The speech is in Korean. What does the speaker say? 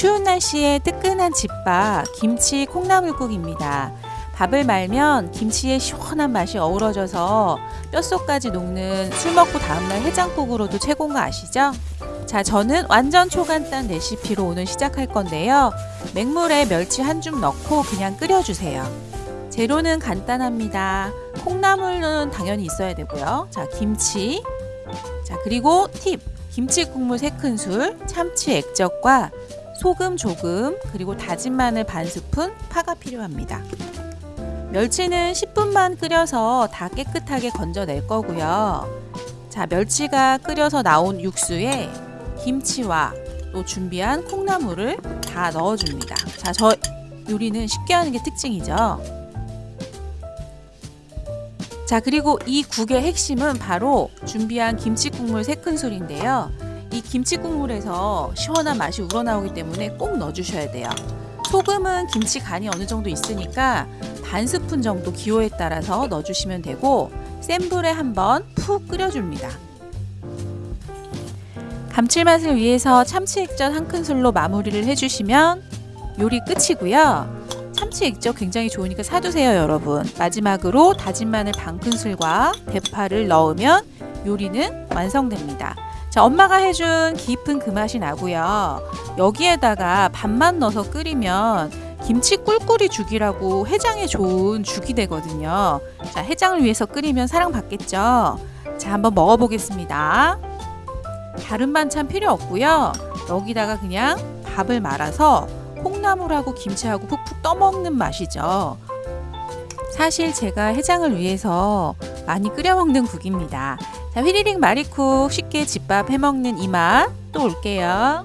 추운 날씨에 뜨끈한 집밥 김치 콩나물국입니다. 밥을 말면 김치의 시원한 맛이 어우러져서 뼛속까지 녹는 술 먹고 다음날 해장국으로도 최고인 거 아시죠? 자, 저는 완전 초간단 레시피로 오늘 시작할 건데요. 맹물에 멸치 한 줌 넣고 그냥 끓여주세요. 재료는 간단합니다. 콩나물은 당연히 있어야 되고요. 자, 김치. 자, 그리고 팁. 김치 국물 3큰술, 참치 액젓과 소금 조금, 그리고 다진 마늘 반 스푼, 파가 필요합니다. 멸치는 10분만 끓여서 다 깨끗하게 건져낼 거고요. 자, 멸치가 끓여서 나온 육수에 김치와 또 준비한 콩나물을 다 넣어줍니다. 자, 저 요리는 쉽게 하는 게 특징이죠. 자, 그리고 이 국의 핵심은 바로 준비한 김치 국물 3큰술인데요. 이 김치 국물에서 시원한 맛이 우러나오기 때문에 꼭 넣어주셔야 돼요. 소금은 김치 간이 어느 정도 있으니까 반 스푼 정도 기호에 따라서 넣어주시면 되고 센 불에 한번 푹 끓여줍니다. 감칠맛을 위해서 참치 액젓 한 큰술로 마무리를 해주시면 요리 끝이고요. 참치 액젓 굉장히 좋으니까 사두세요 여러분. 마지막으로 다진 마늘 반 큰술과 대파를 넣으면 요리는 완성됩니다. 자, 엄마가 해준 깊은 그 맛이 나고요. 여기에다가 밥만 넣어서 끓이면 김치 꿀꿀이 죽이라고 해장에 좋은 죽이 되거든요. 자, 해장을 위해서 끓이면 사랑받겠죠? 자, 한번 먹어보겠습니다. 다른 반찬 필요 없고요. 여기다가 그냥 밥을 말아서 콩나물하고 김치하고 푹푹 떠먹는 맛이죠. 사실 제가 해장을 위해서 많이 끓여 먹는 국입니다. 자, 휘리릭 마리쿡 쉽게 집밥 해 먹는 이맛 또 올게요.